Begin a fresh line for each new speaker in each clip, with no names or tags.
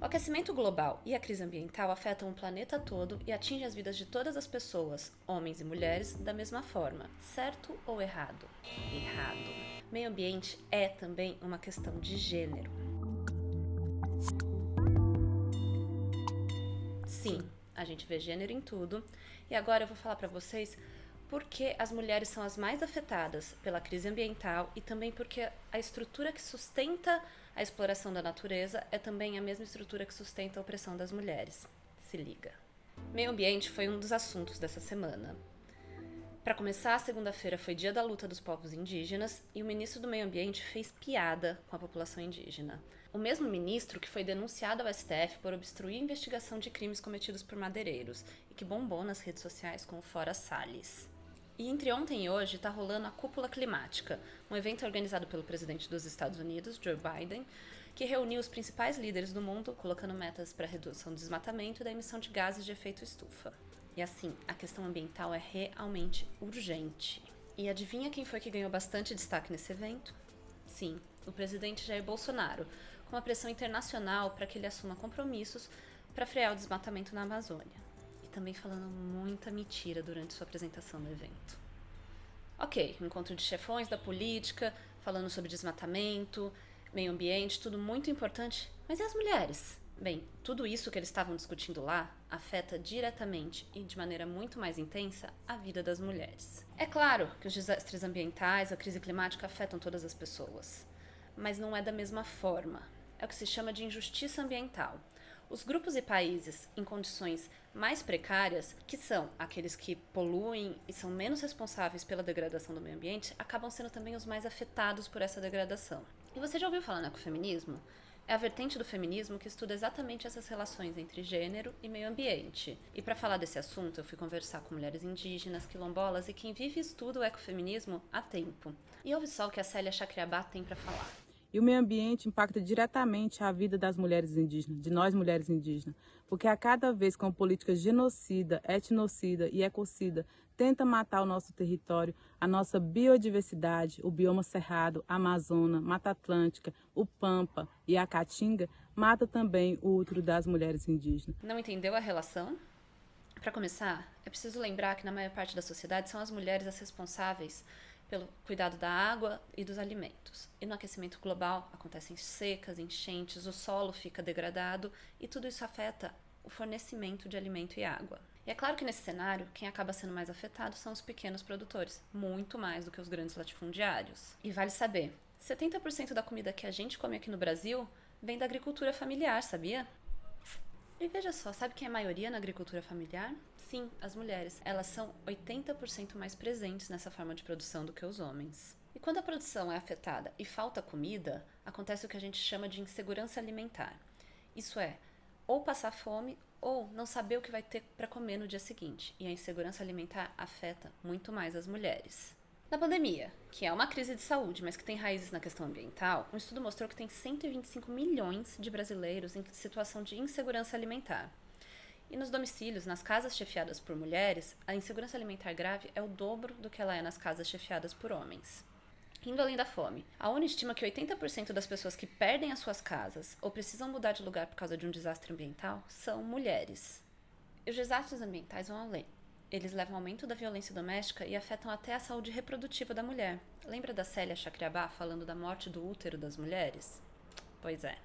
O aquecimento global e a crise ambiental afetam o planeta todo e atingem as vidas de todas as pessoas, homens e mulheres, da mesma forma. Certo ou errado? Errado. Meio ambiente é também uma questão de gênero. Sim, a gente vê gênero em tudo. E agora eu vou falar para vocês porque as mulheres são as mais afetadas pela crise ambiental e também porque a estrutura que sustenta a exploração da natureza é também a mesma estrutura que sustenta a opressão das mulheres. Se liga. Meio ambiente foi um dos assuntos dessa semana. Para começar, segunda-feira foi Dia da Luta dos Povos Indígenas e o ministro do Meio Ambiente fez piada com a população indígena. O mesmo ministro que foi denunciado ao STF por obstruir a investigação de crimes cometidos por madeireiros e que bombou nas redes sociais com o Fora Salles. E entre ontem e hoje está rolando a Cúpula Climática, um evento organizado pelo presidente dos Estados Unidos, Joe Biden, que reuniu os principais líderes do mundo, colocando metas para a redução do desmatamento e da emissão de gases de efeito estufa. E assim, a questão ambiental é realmente urgente. E adivinha quem foi que ganhou bastante destaque nesse evento? Sim, o presidente Jair Bolsonaro, com uma pressão internacional para que ele assuma compromissos para frear o desmatamento na Amazônia também falando muita mentira durante sua apresentação no evento. Ok, encontro de chefões da política, falando sobre desmatamento, meio ambiente, tudo muito importante, mas e as mulheres? Bem, tudo isso que eles estavam discutindo lá afeta diretamente e de maneira muito mais intensa a vida das mulheres. É claro que os desastres ambientais, a crise climática afetam todas as pessoas, mas não é da mesma forma. É o que se chama de injustiça ambiental. Os grupos e países em condições mais precárias, que são aqueles que poluem e são menos responsáveis pela degradação do meio ambiente, acabam sendo também os mais afetados por essa degradação. E você já ouviu falar no ecofeminismo? É a vertente do feminismo que estuda exatamente essas relações entre gênero e meio ambiente. E para falar desse assunto, eu fui conversar com mulheres indígenas, quilombolas e quem vive e estuda o ecofeminismo há tempo. E ouve só o que a Célia Chacriabá tem para falar.
E o meio ambiente impacta diretamente a vida das mulheres indígenas, de nós mulheres indígenas, porque a cada vez com política genocida, etnocida e ecocida tenta matar o nosso território, a nossa biodiversidade, o bioma cerrado, Amazônia, Mata Atlântica, o Pampa e a Caatinga, mata também o útero das mulheres indígenas.
Não entendeu a relação? Para começar, é preciso lembrar que na maior parte da sociedade são as mulheres as responsáveis pelo cuidado da água e dos alimentos. E no aquecimento global acontecem secas, enchentes, o solo fica degradado e tudo isso afeta o fornecimento de alimento e água. E é claro que nesse cenário, quem acaba sendo mais afetado são os pequenos produtores, muito mais do que os grandes latifundiários. E vale saber, 70% da comida que a gente come aqui no Brasil vem da agricultura familiar, sabia? E veja só, sabe quem é a maioria na agricultura familiar? Sim, as mulheres. Elas são 80% mais presentes nessa forma de produção do que os homens. E quando a produção é afetada e falta comida, acontece o que a gente chama de insegurança alimentar. Isso é, ou passar fome ou não saber o que vai ter para comer no dia seguinte. E a insegurança alimentar afeta muito mais as mulheres. Na pandemia, que é uma crise de saúde, mas que tem raízes na questão ambiental, um estudo mostrou que tem 125 milhões de brasileiros em situação de insegurança alimentar. E nos domicílios, nas casas chefiadas por mulheres, a insegurança alimentar grave é o dobro do que ela é nas casas chefiadas por homens. Indo além da fome, a ONU estima que 80% das pessoas que perdem as suas casas ou precisam mudar de lugar por causa de um desastre ambiental são mulheres. E os desastres ambientais vão além eles levam aumento da violência doméstica e afetam até a saúde reprodutiva da mulher. Lembra da Célia Chacriabá falando da morte do útero das mulheres? Pois é.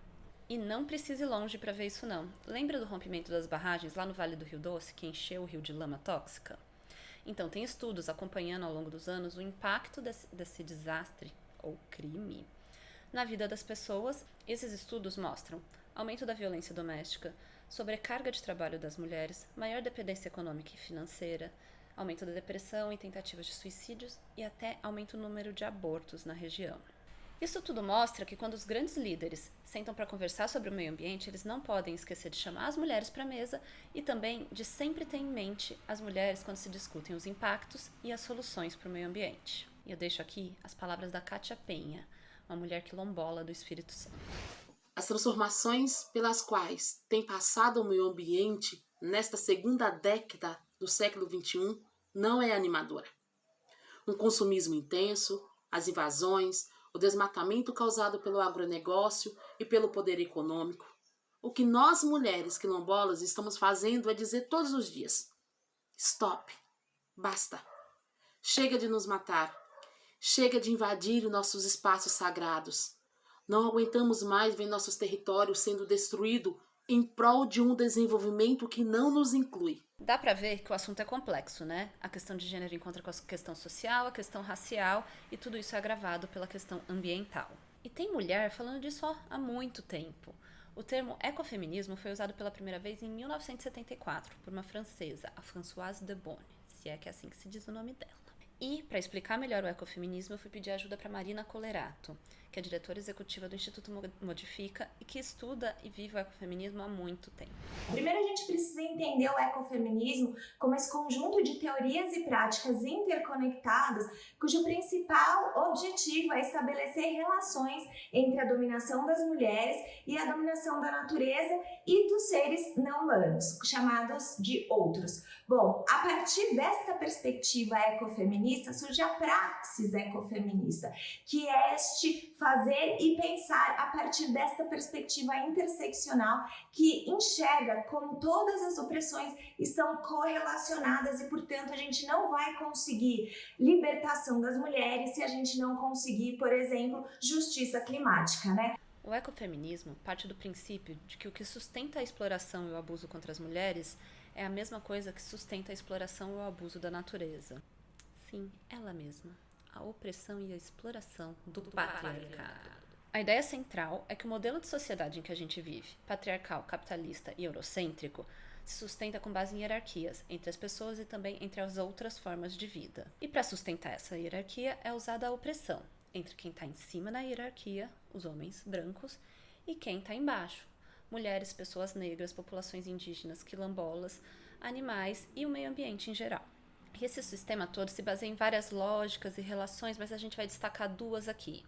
E não precise ir longe para ver isso não. Lembra do rompimento das barragens lá no Vale do Rio Doce, que encheu o rio de lama tóxica? Então, tem estudos acompanhando ao longo dos anos o impacto desse, desse desastre, ou crime, na vida das pessoas. Esses estudos mostram aumento da violência doméstica, sobrecarga de trabalho das mulheres, maior dependência econômica e financeira, aumento da depressão e tentativas de suicídios e até aumento no número de abortos na região. Isso tudo mostra que quando os grandes líderes sentam para conversar sobre o meio ambiente, eles não podem esquecer de chamar as mulheres para a mesa e também de sempre ter em mente as mulheres quando se discutem os impactos e as soluções para o meio ambiente. E eu deixo aqui as palavras da Kátia Penha, uma mulher quilombola do Espírito Santo.
As transformações pelas quais tem passado o meio ambiente nesta segunda década do século XXI não é animadora. Um consumismo intenso, as invasões, o desmatamento causado pelo agronegócio e pelo poder econômico, o que nós mulheres quilombolas estamos fazendo é dizer todos os dias: stop, basta. Chega de nos matar. Chega de invadir os nossos espaços sagrados. Não aguentamos mais ver nossos territórios sendo destruídos em prol de um desenvolvimento que não nos inclui.
Dá para ver que o assunto é complexo, né? A questão de gênero encontra com a questão social, a questão racial e tudo isso é agravado pela questão ambiental. E tem mulher falando disso há muito tempo. O termo ecofeminismo foi usado pela primeira vez em 1974 por uma francesa, a Françoise de Bonne, se é que é assim que se diz o nome dela. E, para explicar melhor o ecofeminismo, eu fui pedir ajuda para Marina Colerato, que é diretora executiva do Instituto Modifica e que estuda e vive o ecofeminismo há muito tempo.
Primeiro, a gente precisa entender o ecofeminismo como esse conjunto de teorias e práticas interconectadas, cujo principal objetivo é estabelecer relações entre a dominação das mulheres e a dominação da natureza e dos seres não humanos, chamados de outros. Bom, a partir desta perspectiva ecofeminista surge a praxis ecofeminista, que é este fazer e pensar a partir desta perspectiva interseccional que enxerga como todas as opressões estão correlacionadas e, portanto, a gente não vai conseguir libertação das mulheres se a gente não conseguir, por exemplo, justiça climática, né?
O ecofeminismo parte do princípio de que o que sustenta a exploração e o abuso contra as mulheres é a mesma coisa que sustenta a exploração e o abuso da natureza. Sim, ela mesma a opressão e a exploração do, do patriarcado. A ideia central é que o modelo de sociedade em que a gente vive, patriarcal, capitalista e eurocêntrico, se sustenta com base em hierarquias entre as pessoas e também entre as outras formas de vida. E para sustentar essa hierarquia é usada a opressão entre quem está em cima da hierarquia, os homens brancos, e quem está embaixo, mulheres, pessoas negras, populações indígenas, quilombolas, animais e o meio ambiente em geral. Esse sistema todo se baseia em várias lógicas e relações, mas a gente vai destacar duas aqui: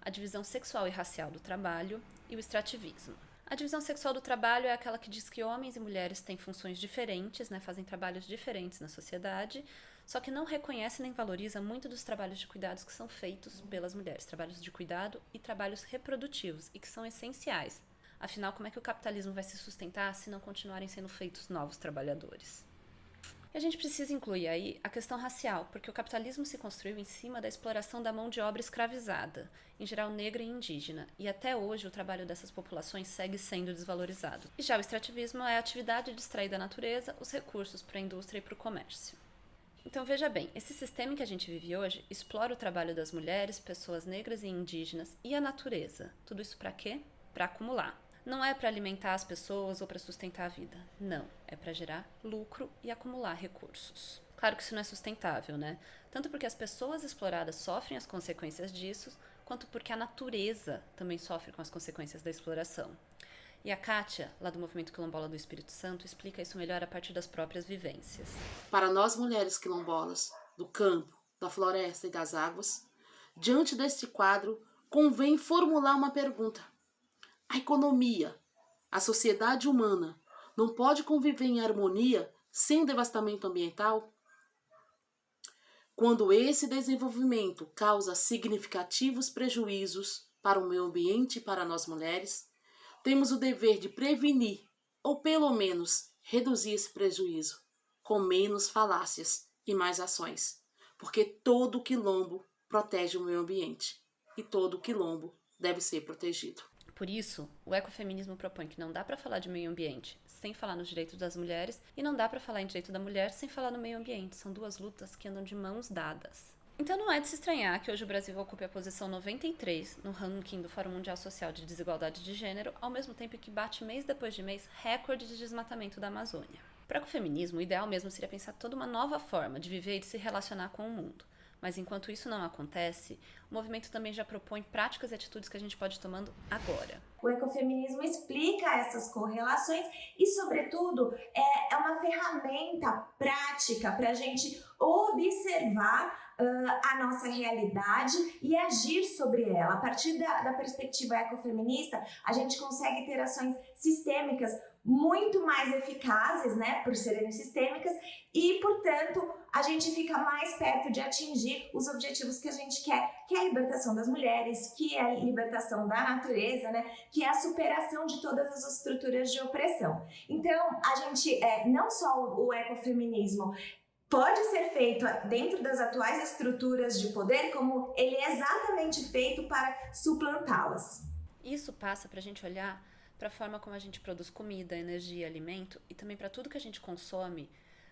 a divisão sexual e racial do trabalho e o extrativismo. A divisão sexual do trabalho é aquela que diz que homens e mulheres têm funções diferentes, né, fazem trabalhos diferentes na sociedade, só que não reconhece nem valoriza muito dos trabalhos de cuidados que são feitos pelas mulheres, trabalhos de cuidado e trabalhos reprodutivos, e que são essenciais. Afinal, como é que o capitalismo vai se sustentar se não continuarem sendo feitos novos trabalhadores? E a gente precisa incluir aí a questão racial, porque o capitalismo se construiu em cima da exploração da mão de obra escravizada, em geral negra e indígena, e até hoje o trabalho dessas populações segue sendo desvalorizado. E já o extrativismo é a atividade de extrair da natureza os recursos para a indústria e para o comércio. Então veja bem, esse sistema em que a gente vive hoje explora o trabalho das mulheres, pessoas negras e indígenas e a natureza. Tudo isso para quê? Para acumular. Não é para alimentar as pessoas ou para sustentar a vida. Não, é para gerar lucro e acumular recursos. Claro que isso não é sustentável, né? Tanto porque as pessoas exploradas sofrem as consequências disso, quanto porque a natureza também sofre com as consequências da exploração. E a Kátia, lá do Movimento Quilombola do Espírito Santo, explica isso melhor a partir das próprias vivências.
Para nós mulheres quilombolas, do campo, da floresta e das águas, diante deste quadro, convém formular uma pergunta. A economia, a sociedade humana não pode conviver em harmonia sem o devastamento ambiental? Quando esse desenvolvimento causa significativos prejuízos para o meio ambiente e para nós mulheres, temos o dever de prevenir, ou pelo menos reduzir esse prejuízo, com menos falácias e mais ações, porque todo quilombo protege o meio ambiente e todo quilombo deve ser protegido.
Por isso, o ecofeminismo propõe que não dá para falar de meio ambiente sem falar nos direitos das mulheres e não dá para falar em direito da mulher sem falar no meio ambiente. São duas lutas que andam de mãos dadas. Então não é de se estranhar que hoje o Brasil ocupe a posição 93 no ranking do Fórum Mundial Social de Desigualdade de Gênero, ao mesmo tempo que bate mês depois de mês recorde de desmatamento da Amazônia. Para o feminismo, o ideal mesmo seria pensar toda uma nova forma de viver e de se relacionar com o mundo. Mas enquanto isso não acontece, o movimento também já propõe práticas e atitudes que a gente pode ir tomando agora.
O ecofeminismo explica essas correlações e, sobretudo, é, é uma ferramenta prática para a gente observar uh, a nossa realidade e agir sobre ela. A partir da, da perspectiva ecofeminista, a gente consegue ter ações sistêmicas muito mais eficazes, né, por serem sistêmicas e, portanto, a gente fica mais perto de atingir os objetivos que a gente quer, que é a libertação das mulheres, que é a libertação da natureza, né, que é a superação de todas as estruturas de opressão. Então, a gente, é, não só o ecofeminismo pode ser feito dentro das atuais estruturas de poder, como ele é exatamente feito para suplantá-las.
Isso passa para a gente olhar para a forma como a gente produz comida, energia, alimento e também para tudo que a gente consome,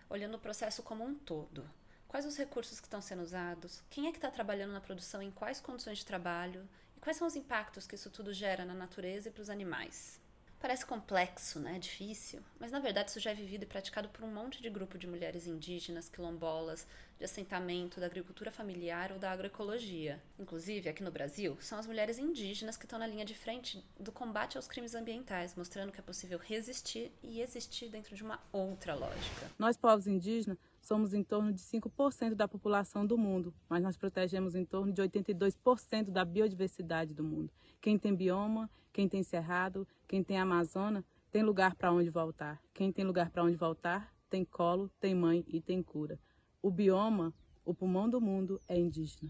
olhando o processo como um todo. Quais os recursos que estão sendo usados? Quem é que está trabalhando na produção em quais condições de trabalho? E quais são os impactos que isso tudo gera na natureza e para os animais? Parece complexo, né? Difícil, mas na verdade isso já é vivido e praticado por um monte de grupo de mulheres indígenas, quilombolas, de assentamento, da agricultura familiar ou da agroecologia. Inclusive, aqui no Brasil, são as mulheres indígenas que estão na linha de frente do combate aos crimes ambientais, mostrando que é possível resistir e existir dentro de uma outra lógica.
Nós, povos indígenas, somos em torno de 5% da população do mundo, mas nós protegemos em torno de 82% da biodiversidade do mundo. Quem tem bioma, quem tem cerrado, quem tem Amazônia, tem lugar para onde voltar. Quem tem lugar para onde voltar, tem colo, tem mãe e tem cura. O bioma, o pulmão do mundo, é indígena.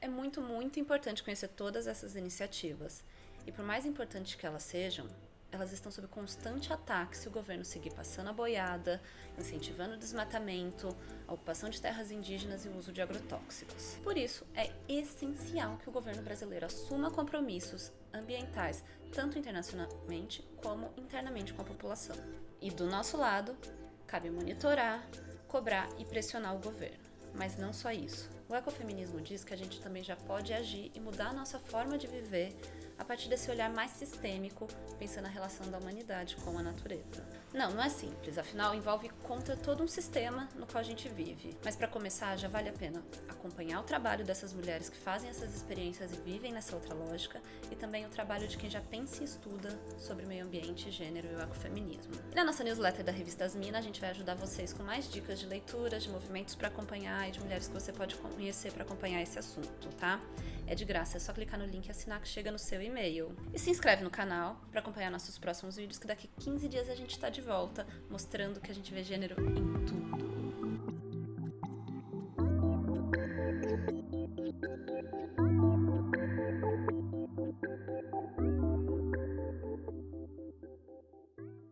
É muito, muito importante conhecer todas essas iniciativas. E por mais importantes que elas sejam, elas estão sob constante ataque se o governo seguir passando a boiada, incentivando o desmatamento, a ocupação de terras indígenas e o uso de agrotóxicos. Por isso, é essencial que o governo brasileiro assuma compromissos ambientais, tanto internacionalmente como internamente com a população. E do nosso lado, cabe monitorar, cobrar e pressionar o governo. Mas não só isso. O ecofeminismo diz que a gente também já pode agir e mudar a nossa forma de viver a partir desse olhar mais sistêmico, pensando na relação da humanidade com a natureza. Não, não é simples, afinal envolve contra todo um sistema no qual a gente vive. Mas para começar, já vale a pena acompanhar o trabalho dessas mulheres que fazem essas experiências e vivem nessa outra lógica, e também o trabalho de quem já pensa e estuda sobre meio ambiente, gênero e o ecofeminismo. E na nossa newsletter da revista Asmina, a gente vai ajudar vocês com mais dicas de leituras, de movimentos para acompanhar e de mulheres que você pode conhecer para acompanhar esse assunto, tá? É de graça, é só clicar no link e assinar que chega no seu e-mail. E se inscreve no canal para acompanhar nossos próximos vídeos, que daqui 15 dias a gente está de volta, mostrando que a gente vê gênero em tudo.